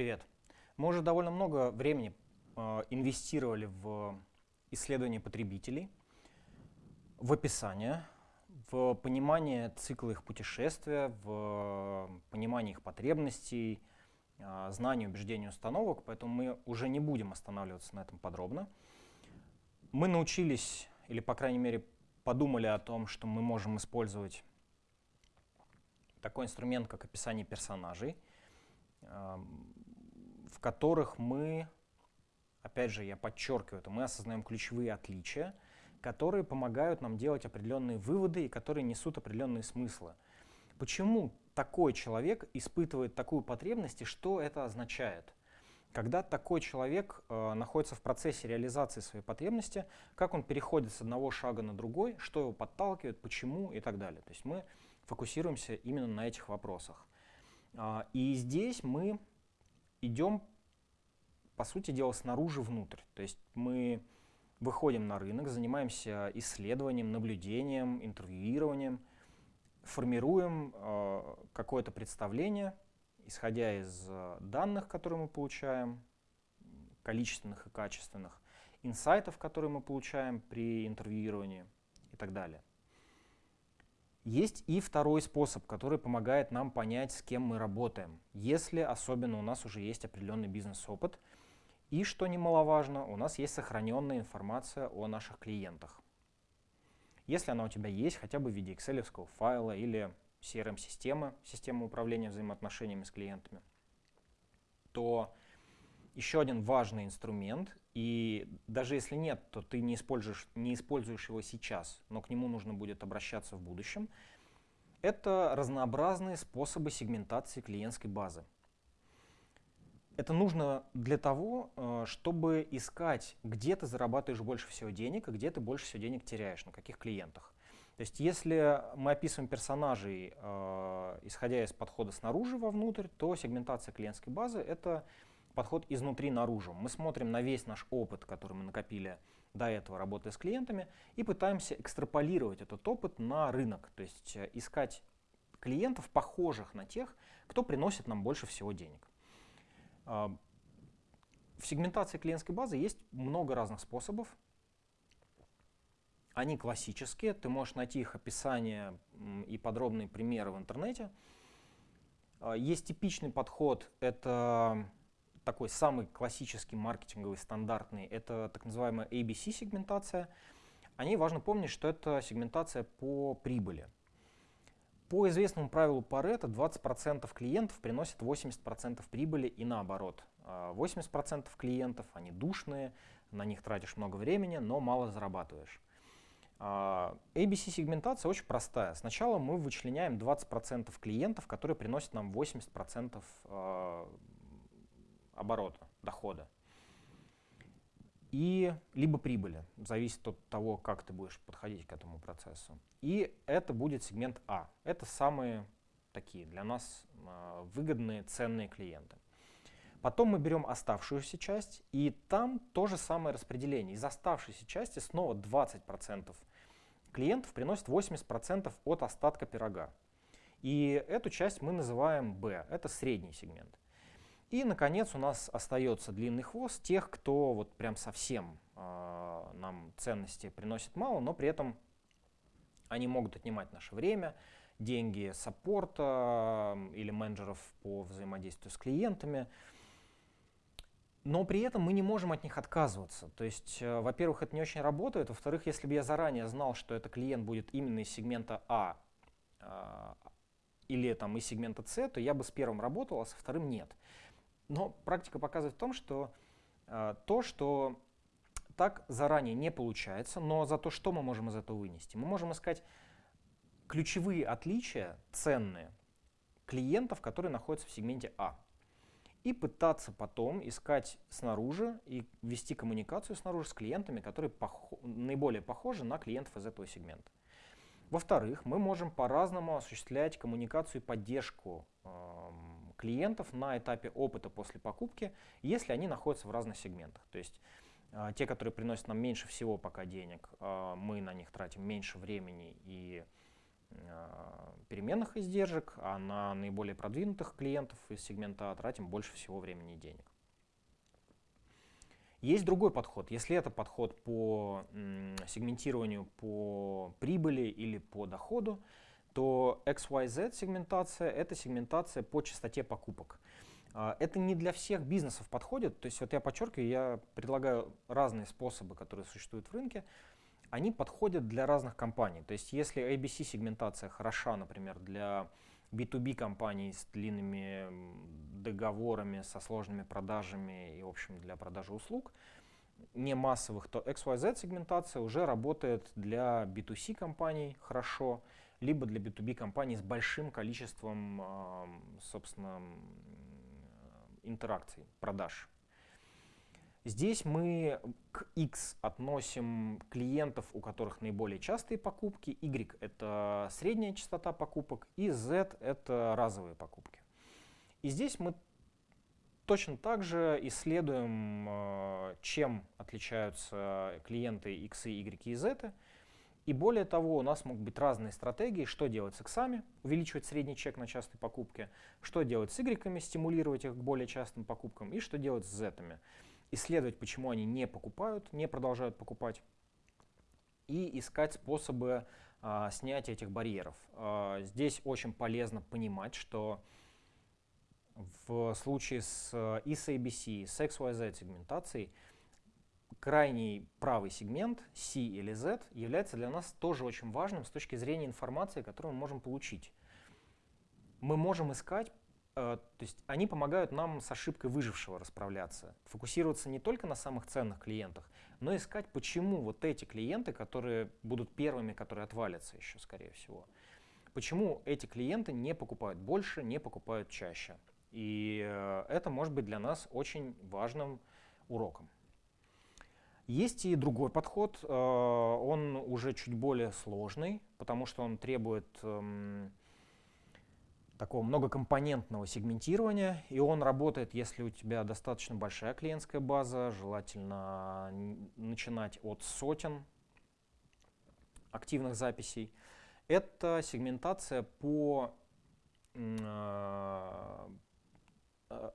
Привет. Мы уже довольно много времени э, инвестировали в исследование потребителей, в описание, в понимание цикла их путешествия, в понимание их потребностей, э, знание убеждений установок, поэтому мы уже не будем останавливаться на этом подробно. Мы научились, или по крайней мере подумали о том, что мы можем использовать такой инструмент, как описание персонажей, в которых мы, опять же, я подчеркиваю это, мы осознаем ключевые отличия, которые помогают нам делать определенные выводы и которые несут определенные смыслы. Почему такой человек испытывает такую потребность и что это означает? Когда такой человек э, находится в процессе реализации своей потребности, как он переходит с одного шага на другой, что его подталкивает, почему и так далее. То есть мы фокусируемся именно на этих вопросах. А, и здесь мы идем, по сути дела, снаружи внутрь. То есть мы выходим на рынок, занимаемся исследованием, наблюдением, интервьюированием, формируем э, какое-то представление, исходя из э, данных, которые мы получаем, количественных и качественных, инсайтов, которые мы получаем при интервьюировании и так далее. Есть и второй способ, который помогает нам понять, с кем мы работаем, если особенно у нас уже есть определенный бизнес-опыт. И, что немаловажно, у нас есть сохраненная информация о наших клиентах. Если она у тебя есть, хотя бы в виде excel файла или CRM-системы, системы управления взаимоотношениями с клиентами, то еще один важный инструмент, и даже если нет, то ты не используешь, не используешь его сейчас, но к нему нужно будет обращаться в будущем, это разнообразные способы сегментации клиентской базы. Это нужно для того, э, чтобы искать, где ты зарабатываешь больше всего денег, и где ты больше всего денег теряешь, на каких клиентах. То есть если мы описываем персонажей, э, исходя из подхода снаружи вовнутрь, то сегментация клиентской базы — это подход изнутри наружу. Мы смотрим на весь наш опыт, который мы накопили до этого, работая с клиентами, и пытаемся экстраполировать этот опыт на рынок, то есть э, искать клиентов, похожих на тех, кто приносит нам больше всего денег. А, в сегментации клиентской базы есть много разных способов. Они классические, ты можешь найти их описание и подробные примеры в интернете. А, есть типичный подход, это такой самый классический маркетинговый, стандартный, это так называемая ABC-сегментация. О ней важно помнить, что это сегментация по прибыли. По известному правилу Паретта 20% клиентов приносят 80% прибыли и наоборот. 80% а клиентов, они душные, на них тратишь много времени, но мало зарабатываешь. А, ABC-сегментация очень простая. Сначала мы вычленяем 20% клиентов, которые приносят нам 80% оборота, дохода. И либо прибыли, зависит от того, как ты будешь подходить к этому процессу. И это будет сегмент А. Это самые такие для нас э, выгодные, ценные клиенты. Потом мы берем оставшуюся часть, и там то же самое распределение. Из оставшейся части снова 20% клиентов приносят 80% от остатка пирога. И эту часть мы называем B, это средний сегмент. И, наконец, у нас остается длинный хвост тех, кто вот прям совсем э, нам ценности приносит мало, но при этом они могут отнимать наше время, деньги саппорта или менеджеров по взаимодействию с клиентами. Но при этом мы не можем от них отказываться. То есть, э, во-первых, это не очень работает. Во-вторых, если бы я заранее знал, что этот клиент будет именно из сегмента А э, или там из сегмента С, то я бы с первым работал, а со вторым нет. Но практика показывает в том, что э, то, что так заранее не получается, но за то, что мы можем из этого вынести? Мы можем искать ключевые отличия, ценные, клиентов, которые находятся в сегменте А. И пытаться потом искать снаружи и вести коммуникацию снаружи с клиентами, которые пох наиболее похожи на клиентов из этого сегмента. Во-вторых, мы можем по-разному осуществлять коммуникацию и поддержку э, клиентов на этапе опыта после покупки, если они находятся в разных сегментах. То есть э, те, которые приносят нам меньше всего пока денег, э, мы на них тратим меньше времени и переменных издержек, а на наиболее продвинутых клиентов из сегмента А тратим больше всего времени и денег. Есть другой подход. Если это подход по сегментированию по прибыли или по доходу, то XYZ сегментация — это сегментация по частоте покупок. А, это не для всех бизнесов подходит. То есть вот я подчеркиваю, я предлагаю разные способы, которые существуют в рынке. Они подходят для разных компаний. То есть если ABC-сегментация хороша, например, для B2B компаний с длинными договорами, со сложными продажами и, в общем, для продажи услуг, не массовых, то XYZ сегментация уже работает для B2C компаний хорошо, либо для B2B компаний с большим количеством, собственно, интеракций, продаж. Здесь мы к X относим клиентов, у которых наиболее частые покупки, Y — это средняя частота покупок, и Z — это разовые покупки. И здесь мы точно так же исследуем, э, чем отличаются клиенты X, Y и Z. И более того, у нас могут быть разные стратегии, что делать с иксами, увеличивать средний чек на частые покупки, что делать с игреками, стимулировать их к более частым покупкам, и что делать с зетами исследовать, почему они не покупают, не продолжают покупать, и искать способы а, снятия этих барьеров. А, здесь очень полезно понимать, что в случае с и с ABC, с XYZ сегментацией, крайний правый сегмент, C или Z, является для нас тоже очень важным с точки зрения информации, которую мы можем получить. Мы можем искать Э, то есть они помогают нам с ошибкой выжившего расправляться, фокусироваться не только на самых ценных клиентах, но искать, почему вот эти клиенты, которые будут первыми, которые отвалятся еще, скорее всего, почему эти клиенты не покупают больше, не покупают чаще. И э, это может быть для нас очень важным уроком. Есть и другой подход, э, он уже чуть более сложный, потому что он требует эм, такого многокомпонентного сегментирования, и он работает, если у тебя достаточно большая клиентская база, желательно начинать от сотен активных записей. Это сегментация по э, э,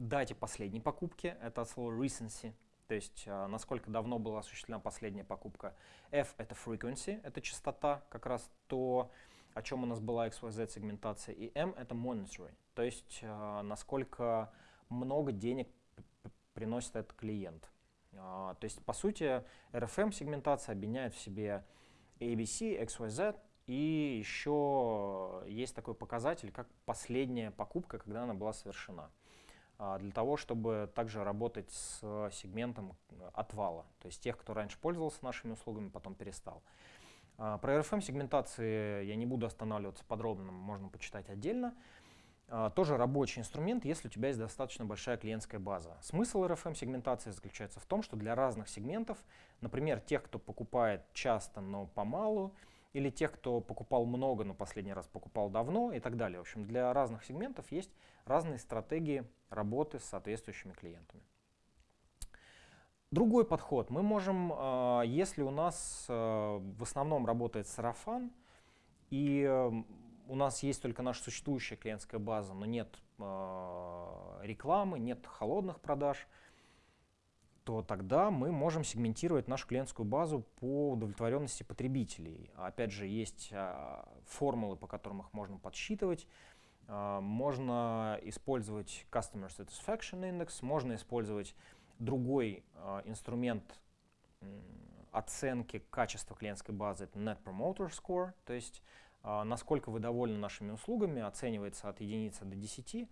дате последней покупки, это от слова recency, то есть э, насколько давно была осуществлена последняя покупка. F — это frequency, это частота, как раз то, о чем у нас была XYZ сегментация, и M — это monitoring, то есть э, насколько много денег приносит этот клиент. Э, то есть, по сути, RFM сегментация объединяет в себе ABC, XYZ, и еще есть такой показатель, как последняя покупка, когда она была совершена для того, чтобы также работать с сегментом отвала, то есть тех, кто раньше пользовался нашими услугами, потом перестал. А, про RFM-сегментации я не буду останавливаться подробно, можно почитать отдельно. А, тоже рабочий инструмент, если у тебя есть достаточно большая клиентская база. Смысл RFM-сегментации заключается в том, что для разных сегментов, например, тех, кто покупает часто, но помалу, или тех, кто покупал много, но последний раз покупал давно и так далее. В общем, для разных сегментов есть разные стратегии работы с соответствующими клиентами. Другой подход. Мы можем, а, если у нас а, в основном работает сарафан, и у нас есть только наша существующая клиентская база, но нет а, рекламы, нет холодных продаж, то тогда мы можем сегментировать нашу клиентскую базу по удовлетворенности потребителей. Опять же, есть формулы, по которым их можно подсчитывать. Можно использовать Customer Satisfaction Index, можно использовать Другой э, инструмент оценки качества клиентской базы — это Net Promoter Score, то есть насколько вы довольны нашими услугами, оценивается от единицы до 10,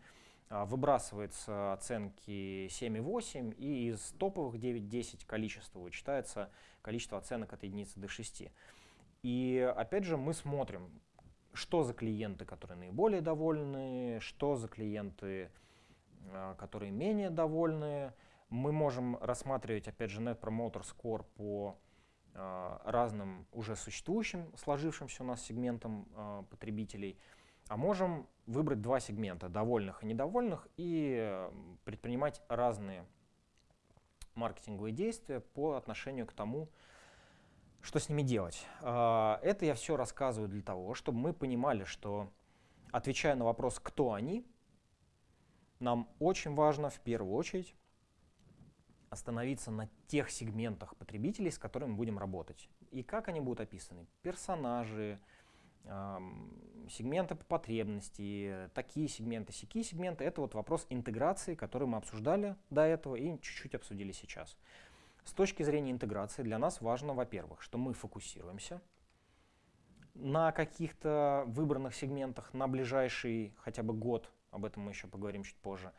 а, выбрасывается оценки 7,8, и из топовых 9-10 количества вычитается количество оценок от единицы до 6. И опять же мы смотрим, что за клиенты, которые наиболее довольны, что за клиенты, э, которые менее довольны, мы можем рассматривать, опять же, Net Promoter Score по э, разным уже существующим, сложившимся у нас сегментам потребителей, а можем выбрать два сегмента, довольных и недовольных, и э, предпринимать разные маркетинговые действия по отношению к тому, Что с ними делать? А, это я все рассказываю для того, чтобы мы понимали, что, отвечая на вопрос, кто они, нам очень важно в первую очередь остановиться на тех сегментах потребителей, с которыми мы будем работать. И как они будут описаны? Персонажи, сегменты по потребности, такие сегменты, сякие сегменты. Это вот вопрос интеграции, который мы обсуждали до этого и чуть-чуть обсудили сейчас. С точки зрения интеграции для нас важно, во-первых, что мы фокусируемся на каких-то выбранных сегментах на ближайший хотя бы год, об этом мы еще поговорим чуть позже.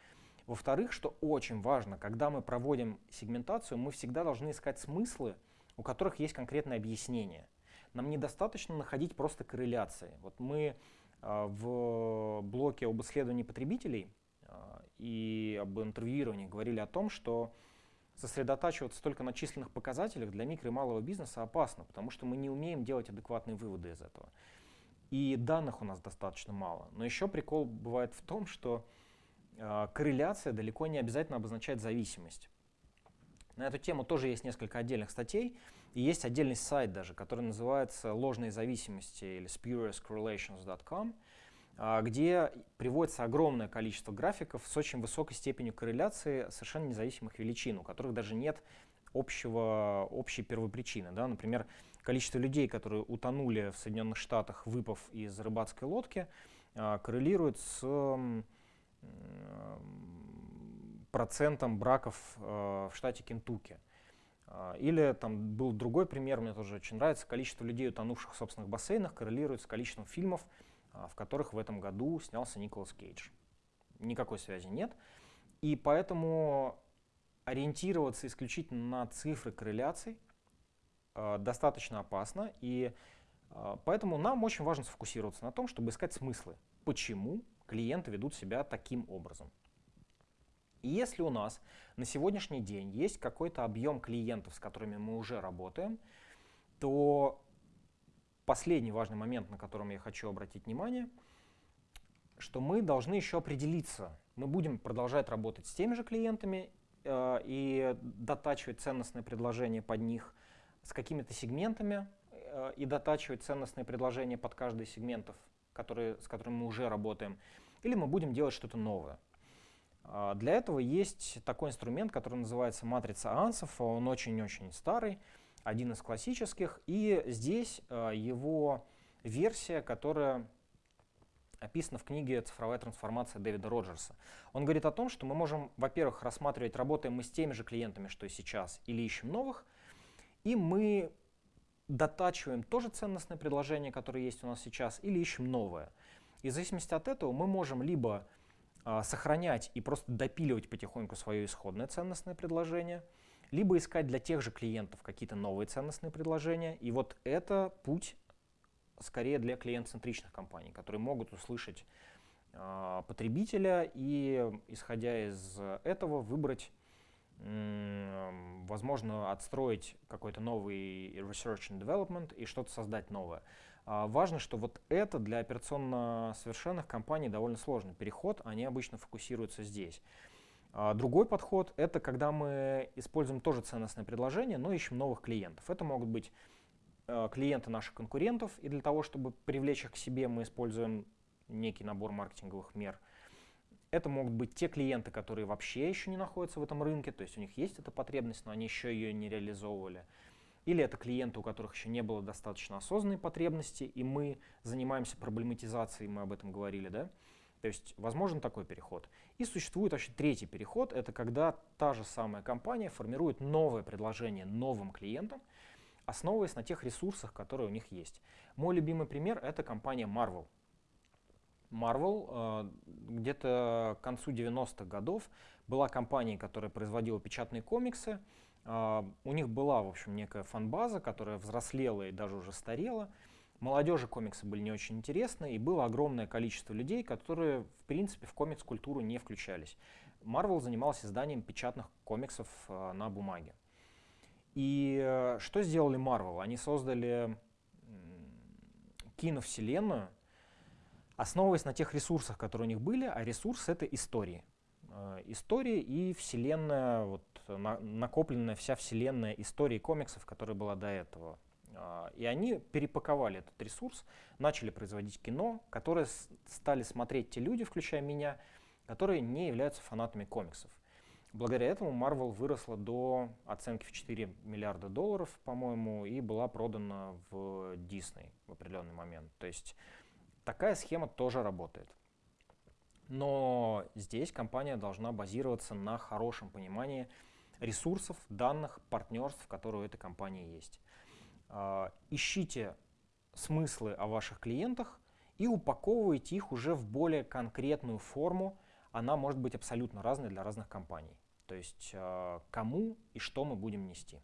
Во-вторых, что очень важно, когда мы проводим сегментацию, мы всегда должны искать смыслы, у которых есть конкретное объяснение. Нам недостаточно находить просто корреляции. Вот мы э, в блоке об исследовании потребителей э, и об интервьюировании говорили о том, что сосредотачиваться только на численных показателях для микро и малого бизнеса опасно, потому что мы не умеем делать адекватные выводы из этого. И данных у нас достаточно мало. Но еще прикол бывает в том, что э, корреляция далеко не обязательно обозначает зависимость. На эту тему тоже есть несколько отдельных статей, и есть отдельный сайт даже, который называется «Ложные зависимости» или spuriouscorrelations.com, а, где приводится огромное количество графиков с очень высокой степенью корреляции совершенно независимых величин, у которых даже нет общего, общей первопричины. Да? Например, количество людей, которые утонули в Соединенных Штатах, выпав из рыбацкой лодки, а, коррелирует с процентом браков а, в штате Кентукки. Или там был другой пример, мне тоже очень нравится, количество людей, утонувших в собственных бассейнах, коррелирует с количеством фильмов, а, в которых в этом году снялся Николас Кейдж. Никакой связи нет. И поэтому ориентироваться исключительно на цифры корреляций э, достаточно опасно. И э, поэтому нам очень важно сфокусироваться на том, чтобы искать смыслы, почему клиенты ведут себя таким образом. И если у нас на сегодняшний день есть какой-то объем клиентов, с которыми мы уже работаем, то последний важный момент, на котором я хочу обратить внимание, что мы должны еще определиться. Мы будем продолжать работать с теми же клиентами э, и дотачивать ценностные предложения под них с какими-то сегментами э, и дотачивать ценностные предложения под каждый сегментов, которые, с которыми мы уже работаем, или мы будем делать что-то новое. Э, для этого есть такой инструмент, который называется матрица ансов, он очень-очень старый, один из классических. И здесь э, его версия, которая описана в книге «Цифровая трансформация» Дэвида Роджерса. Он говорит о том, что мы можем, во-первых, рассматривать, работаем мы с теми же клиентами, что и сейчас, или ищем новых, и мы дотачиваем тоже ценностное предложение, которое есть у нас сейчас, или ищем новое. И в зависимости от этого мы можем либо а, сохранять и просто допиливать потихоньку свое исходное ценностное предложение – либо искать для тех же клиентов какие-то новые ценностные предложения. И вот это путь скорее для клиент-центричных компаний, которые могут услышать э, потребителя и, исходя из этого, выбрать, э, возможно, отстроить какой-то новый research and development и что-то создать новое. А важно, что вот это для операционно совершенных компаний довольно сложный переход, они обычно фокусируются здесь. А другой подход — это когда мы используем тоже ценностное предложение, но ищем новых клиентов. Это могут быть э, клиенты наших конкурентов, и для того, чтобы привлечь их к себе, мы используем некий набор маркетинговых мер. Это могут быть те клиенты, которые вообще еще не находятся в этом рынке, то есть у них есть эта потребность, но они еще ее не реализовывали. Или это клиенты, у которых еще не было достаточно осознанной потребности, и мы занимаемся проблематизацией, мы об этом говорили, да? То есть возможен такой переход. И существует вообще третий переход, это когда та же самая компания формирует новое предложение новым клиентам, основываясь на тех ресурсах, которые у них есть. Мой любимый пример — это компания Marvel. Marvel э, где-то к концу 90-х годов была компанией, которая производила печатные комиксы. Э, у них была, в общем, некая фан-база, которая взрослела и даже уже старела. Молодежи комиксы были не очень интересны, и было огромное количество людей, которые, в принципе, в комикс-культуру не включались. Marvel занимался изданием печатных комиксов э, на бумаге. И э, что сделали Marvel? Они создали киновселенную, основываясь на тех ресурсах, которые у них были, а ресурс — это истории. Э, истории и вселенная, вот, на, накопленная вся вселенная истории комиксов, которая была до этого. А, и они перепаковали этот ресурс, начали производить кино, которое стали смотреть те люди, включая меня, которые не являются фанатами комиксов. Благодаря этому Marvel выросла до оценки в 4 миллиарда долларов, по-моему, и была продана в Disney в определенный момент. То есть такая схема тоже работает. Но здесь компания должна базироваться на хорошем понимании ресурсов, данных, партнерств, которые у этой компании есть. А, ищите смыслы о ваших клиентах и упаковывайте их уже в более конкретную форму. Она может быть абсолютно разной для разных компаний. То есть а, кому и что мы будем нести.